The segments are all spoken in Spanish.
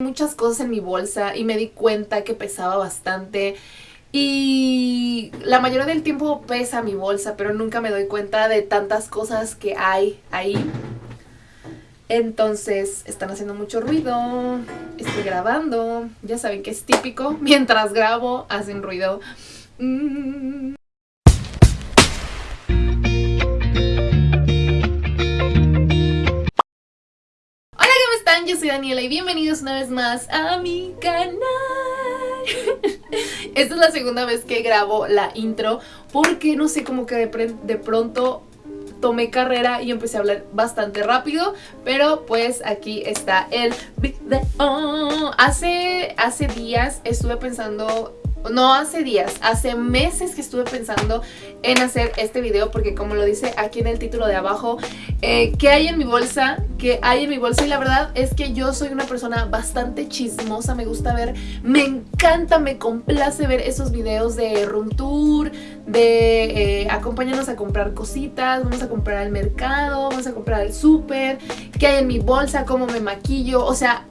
muchas cosas en mi bolsa y me di cuenta que pesaba bastante y la mayoría del tiempo pesa mi bolsa, pero nunca me doy cuenta de tantas cosas que hay ahí. Entonces, están haciendo mucho ruido, estoy grabando, ya saben que es típico, mientras grabo hacen ruido. Mm. Yo soy Daniela y bienvenidos una vez más a mi canal. Esta es la segunda vez que grabo la intro porque no sé, como que de, de pronto tomé carrera y empecé a hablar bastante rápido, pero pues aquí está el video. Hace, hace días estuve pensando no hace días, hace meses que estuve pensando en hacer este video porque como lo dice aquí en el título de abajo, eh, ¿qué hay en mi bolsa? ¿Qué hay en mi bolsa? Y la verdad es que yo soy una persona bastante chismosa, me gusta ver, me encanta, me complace ver esos videos de room tour, de eh, acompáñanos a comprar cositas, vamos a comprar al mercado, vamos a comprar al súper, qué hay en mi bolsa, cómo me maquillo, o sea,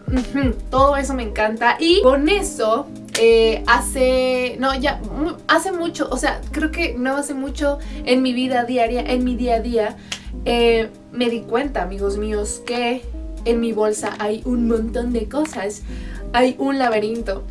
todo eso me encanta y con eso eh, hace, no, ya, hace mucho, o sea, creo que no hace mucho en mi vida diaria, en mi día a día, eh, me di cuenta, amigos míos, que en mi bolsa hay un montón de cosas, hay un laberinto.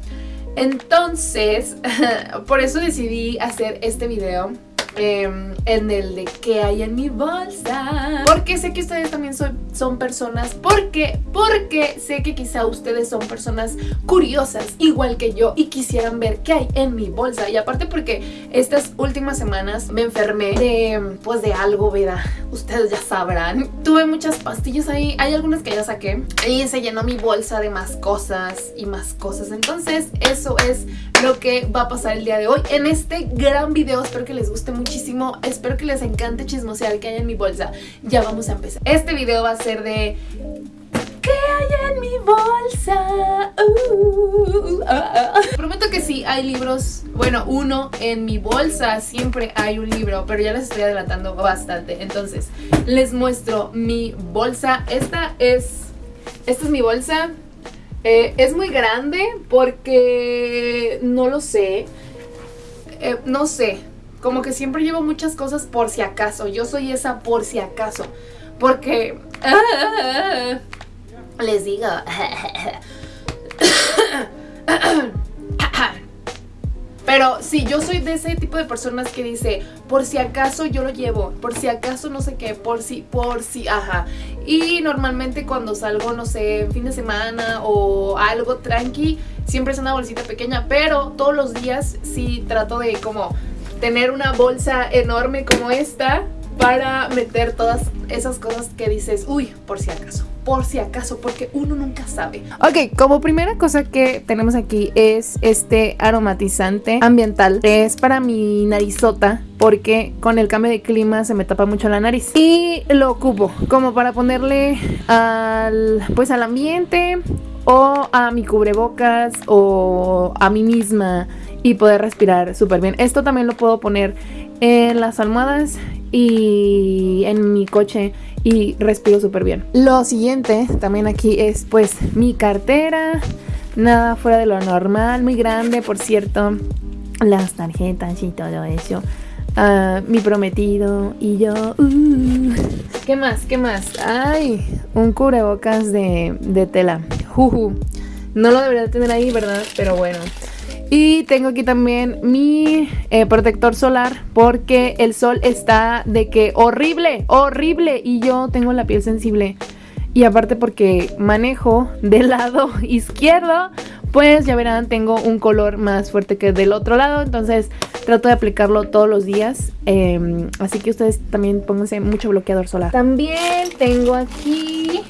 Entonces, por eso decidí hacer este video Em, en el de qué hay en mi bolsa. Porque sé que ustedes también son, son personas, porque, porque sé que quizá ustedes son personas curiosas, igual que yo, y quisieran ver qué hay en mi bolsa. Y aparte porque estas últimas semanas me enfermé de, pues de algo, ¿verdad? Ustedes ya sabrán. Tuve muchas pastillas ahí, hay algunas que ya saqué. Y se llenó mi bolsa de más cosas y más cosas. Entonces eso es lo que va a pasar el día de hoy en este gran video. Espero que les guste muchísimo. Espero que les encante chismosear que hay en mi bolsa. Ya vamos a empezar. Este video va a ser de... ¿Qué hay en mi bolsa? Uh, ah. Prometo que sí, hay libros. Bueno, uno en mi bolsa siempre hay un libro, pero ya les estoy adelantando bastante. Entonces, les muestro mi bolsa. Esta es... Esta es mi bolsa. Eh, es muy grande porque no lo sé. Eh, no sé. Como que siempre llevo muchas cosas por si acaso. Yo soy esa por si acaso. Porque... les digo... Pero sí, yo soy de ese tipo de personas que dice, por si acaso yo lo llevo, por si acaso no sé qué, por si, por si, ajá. Y normalmente cuando salgo, no sé, fin de semana o algo tranqui, siempre es una bolsita pequeña, pero todos los días sí trato de como tener una bolsa enorme como esta para meter todas esas cosas que dices, uy, por si acaso por si acaso, porque uno nunca sabe. Ok, como primera cosa que tenemos aquí es este aromatizante ambiental. Es para mi narizota porque con el cambio de clima se me tapa mucho la nariz. Y lo ocupo como para ponerle al, pues al ambiente o a mi cubrebocas o a mí misma y poder respirar súper bien. Esto también lo puedo poner en las almohadas y en mi coche y respiro súper bien. Lo siguiente también aquí es pues mi cartera, nada fuera de lo normal, muy grande por cierto, las tarjetas y todo eso. Uh, mi prometido y yo. Uh. ¿Qué más? ¿Qué más? Ay, un cubrebocas de, de tela. Juju. No lo debería tener ahí, ¿verdad? Pero bueno. Y tengo aquí también mi eh, protector solar porque el sol está de que horrible, horrible y yo tengo la piel sensible. Y aparte porque manejo del lado izquierdo, pues ya verán, tengo un color más fuerte que del otro lado. Entonces trato de aplicarlo todos los días. Em, así que ustedes también pónganse mucho bloqueador solar. También tengo aquí...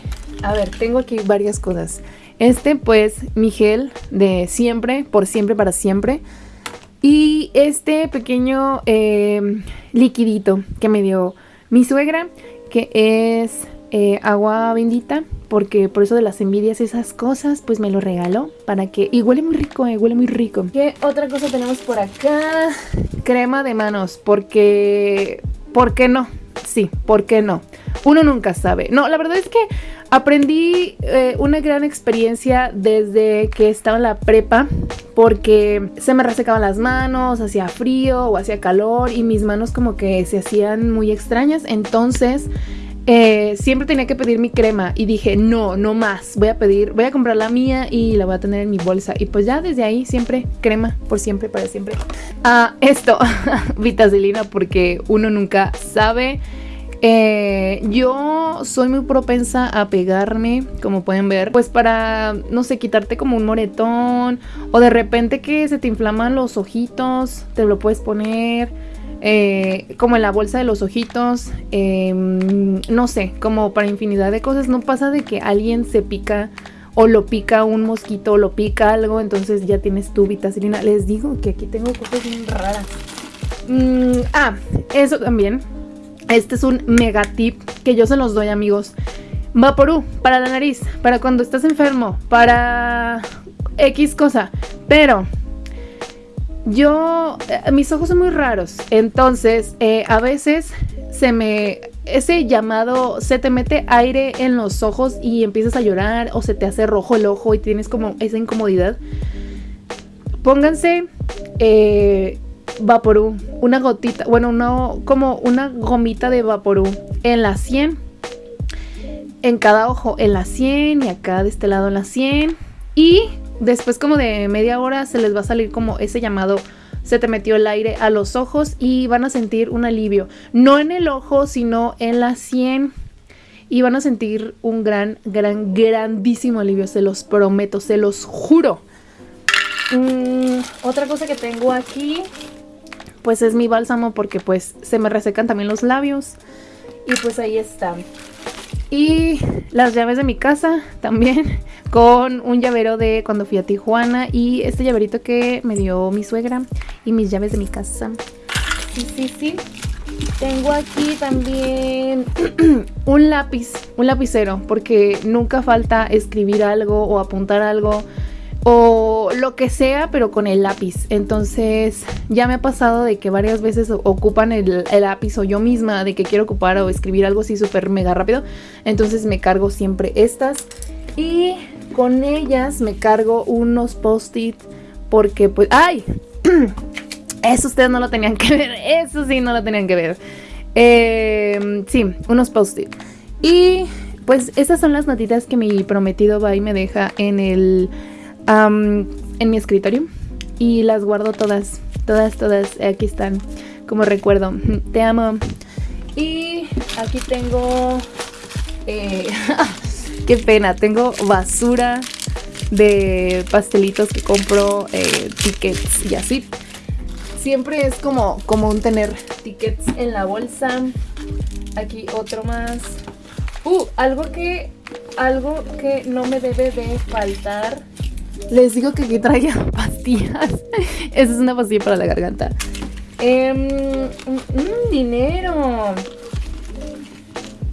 A ver, tengo aquí varias cosas. Este pues mi gel de siempre, por siempre, para siempre. Y este pequeño eh, liquidito que me dio mi suegra, que es eh, agua bendita, porque por eso de las envidias esas cosas, pues me lo regaló para que... Y huele muy rico, eh, huele muy rico. ¿Qué otra cosa tenemos por acá? Crema de manos, porque... ¿Por qué no? Sí, ¿por qué no? Uno nunca sabe. No, la verdad es que aprendí eh, una gran experiencia desde que estaba en la prepa porque se me resecaban las manos, hacía frío o hacía calor y mis manos como que se hacían muy extrañas. Entonces eh, siempre tenía que pedir mi crema y dije, no, no más, voy a pedir, voy a comprar la mía y la voy a tener en mi bolsa. Y pues ya desde ahí siempre crema, por siempre, para siempre. Ah, esto, vitacilina, porque uno nunca sabe. Eh, yo soy muy propensa a pegarme, como pueden ver, pues para, no sé, quitarte como un moretón o de repente que se te inflaman los ojitos, te lo puedes poner eh, como en la bolsa de los ojitos, em, no sé, como para infinidad de cosas. No pasa de que alguien se pica o lo pica un mosquito o lo pica algo, entonces ya tienes tu vitacilina. Les digo que aquí tengo cosas bien raras. Mm, ah, eso también. Este es un mega tip que yo se los doy amigos. Vaporú para la nariz, para cuando estás enfermo, para X cosa. Pero yo, eh, mis ojos son muy raros, entonces eh, a veces se me, ese llamado, se te mete aire en los ojos y empiezas a llorar o se te hace rojo el ojo y tienes como esa incomodidad. Pónganse eh, Vaporú, una gotita, bueno, no, como una gomita de Vaporú en la 100, en cada ojo, en la 100 y acá de este lado en la 100 y Después como de media hora se les va a salir como ese llamado se te metió el aire a los ojos y van a sentir un alivio. No en el ojo, sino en la sien. Y van a sentir un gran, gran, grandísimo alivio. Se los prometo, se los juro. Mm, otra cosa que tengo aquí, pues es mi bálsamo porque pues se me resecan también los labios. Y pues ahí están. Y las llaves de mi casa también con un llavero de cuando fui a Tijuana y este llaverito que me dio mi suegra y mis llaves de mi casa. Sí, sí, sí. Tengo aquí también un lápiz, un lapicero, porque nunca falta escribir algo o apuntar algo o lo que sea, pero con el lápiz. Entonces ya me ha pasado de que varias veces ocupan el, lápiz o yo misma de que quiero ocupar o escribir algo así súper mega rápido. Entonces me cargo siempre estas y con ellas me cargo unos post-it porque pues... ¡Ay! Eso ustedes no lo tenían que ver. Eso sí no lo tenían que ver. Eh, sí, unos post-it. Y pues estas son las notitas que mi prometido va y me deja en el en mi escritorio y las guardo todas, todas, todas. Aquí están como recuerdo. Te amo. Y aquí tengo... Eh, qué pena, tengo basura de pastelitos que compro, eh, tickets y así. Siempre es como común tener tickets en la bolsa. Aquí otro más. Uh, algo que, algo que no me debe de faltar les digo que aquí traiga pastillas. Esa es una pastilla para la garganta. Em, mm, mm, dinero.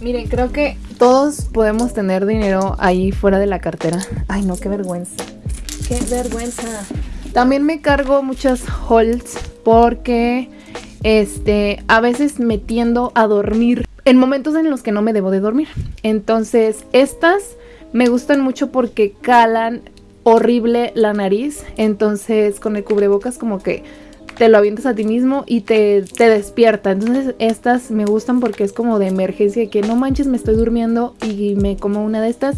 Miren, creo que todos podemos tener dinero ahí fuera de la cartera. Ay, no, qué vergüenza. Qué vergüenza. También me cargo muchas holds porque este, a veces me tiendo a dormir en momentos en los que no me debo de dormir. Entonces, estas me gustan mucho porque calan horrible la nariz, entonces con el cubrebocas como que te lo avientas a ti mismo y te, te, despierta. Entonces estas me gustan porque es como de emergencia, que no manches, me estoy durmiendo y me como una de estas.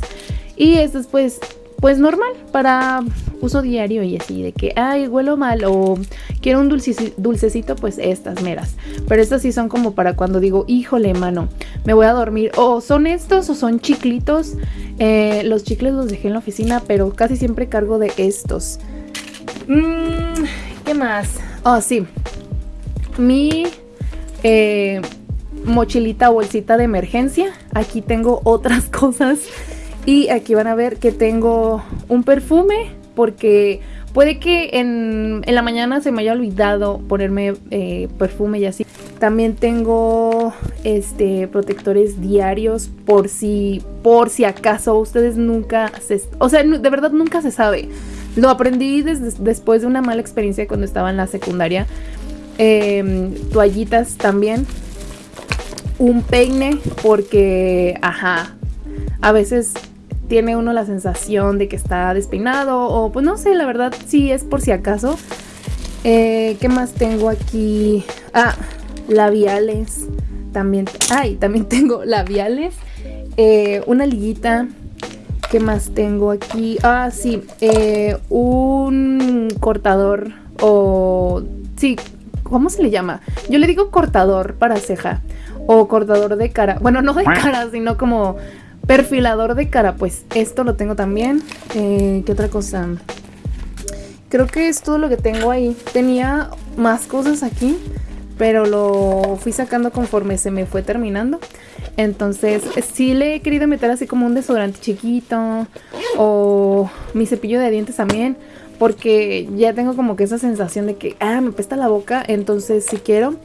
Y estas pues pues normal para uso diario y así de que ay huelo mal o quiero un dulcecito pues estas meras pero estas sí son como para cuando digo híjole mano me voy a dormir o son estos o son chiclitos. Eh, los chicles los dejé en la oficina pero casi siempre cargo de estos. Mm, ¿qué más? oh sí. Mi eh, mochilita bolsita de emergencia. Aquí tengo otras cosas y aquí van a ver que tengo un perfume porque puede que en, la mañana se me haya olvidado ponerme eh, perfume y así. También tengo este protectores diarios por si por si acaso ustedes nunca se, o sea, de verdad nunca se sabe. Lo aprendí después de una mala experiencia cuando estaba en la secundaria. Em, toallitas también un peine porque, ajá, a veces tiene uno la sensación de que está despeinado o pues no sé, la verdad sí es por si acaso. Eh, ¿Qué más tengo aquí? Ah, labiales. También, ay, también tengo labiales. Eh, una liguita. ¿Qué más tengo aquí? Ah, sí, eh, un cortador o... Sí, ¿cómo se le llama? Yo le digo cortador para ceja o cortador de cara. Bueno, no de cara, sino como perfilador de cara. Pues esto lo tengo también. Eh, ¿Qué otra cosa? Creo que es todo lo que tengo ahí. Tenía más cosas aquí, pero lo fui sacando conforme se me fue terminando. Entonces sí le he querido meter así como un desodorante chiquito o mi cepillo de dientes también. Porque ya tengo como que esa sensación de que, ah, me pesta la boca, entonces sí quiero.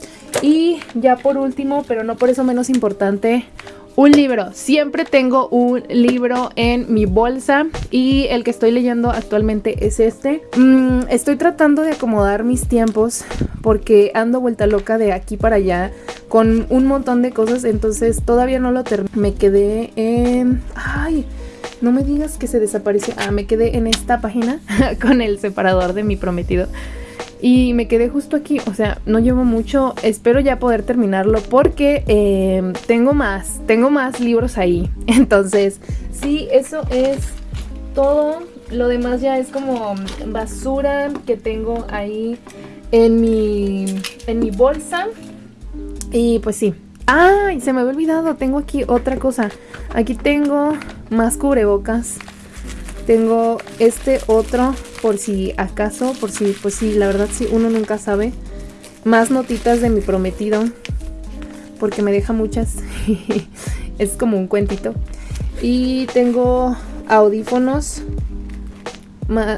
Y ya por último, pero no por eso menos importante, un libro. Siempre tengo un libro en mi bolsa y el que estoy leyendo actualmente es este. Mm, estoy tratando de acomodar mis tiempos porque ando vuelta loca de aquí para allá con un montón de cosas, entonces todavía no lo terminé. Me quedé en... ¡Ay! No me digas que se desapareció. Ah, me quedé en esta página con el separador de mi prometido. Y me quedé justo aquí, o sea, no llevo mucho, espero ya poder terminarlo porque em, tengo más, tengo más libros ahí. Entonces, sí, eso es todo. Lo demás ya es como basura que tengo ahí en mi, en mi bolsa. Y pues sí. ¡Ay! Se me había olvidado, tengo aquí otra cosa. Aquí tengo más cubrebocas. Tengo este otro por si acaso, por si, pues sí, la verdad sí, uno nunca sabe. Más notitas de mi prometido, porque me deja muchas. es como un cuentito. Y tengo audífonos.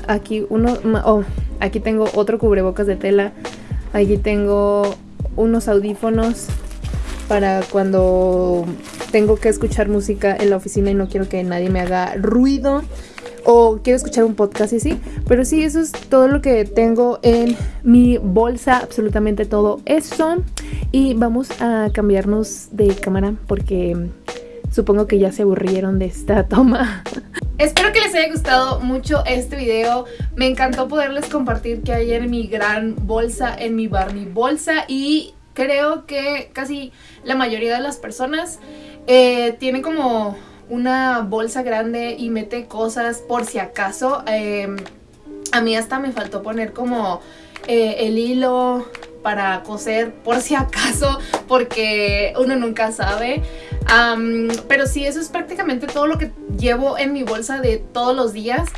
Aquí uno, oh, aquí tengo otro cubrebocas de tela. Aquí tengo unos audífonos para cuando tengo que escuchar música en la oficina y no quiero que nadie me haga ruido o quiero escuchar un podcast y sí. Pero sí, eso es todo lo que tengo en mi bolsa, absolutamente todo eso. Y vamos a cambiarnos de cámara porque supongo que ya se aburrieron de esta toma. Espero que les haya gustado mucho este video. Me encantó poderles compartir que hay en mi gran bolsa, en mi Barney bolsa. Y creo que casi la mayoría de las personas eh, tienen como una bolsa grande y mete cosas por si acaso. Em, a mí hasta me faltó poner como eh, el hilo para coser por si acaso porque uno nunca sabe. pero sí, eso es prácticamente todo lo que llevo en mi bolsa de todos los días.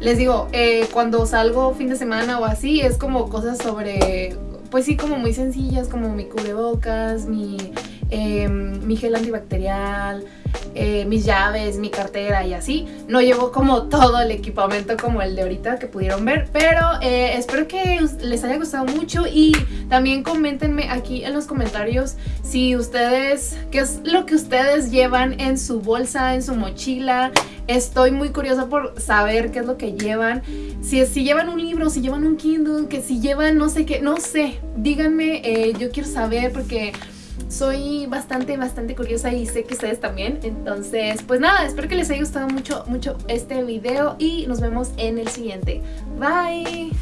Les digo, eh, cuando salgo fin de semana o así, es como cosas sobre, pues sí, como muy sencillas, como mi cubrebocas, mi, em, mi gel antibacterial, eh, mis llaves, mi cartera y así. No llevo como todo el equipamiento como el de ahorita que pudieron ver, pero eh, espero que les haya gustado mucho y también coméntenme aquí en los comentarios si ustedes, qué es lo que ustedes llevan en su bolsa, en su mochila. Estoy muy curiosa por saber qué es lo que llevan. Si, si llevan un libro, si llevan un Kindle, que si llevan no sé qué, no sé. Díganme, eh, yo quiero saber porque soy bastante, bastante curiosa y sé que ustedes también. Entonces, pues nada, espero que les haya gustado mucho, mucho este video y nos vemos en el siguiente. Bye.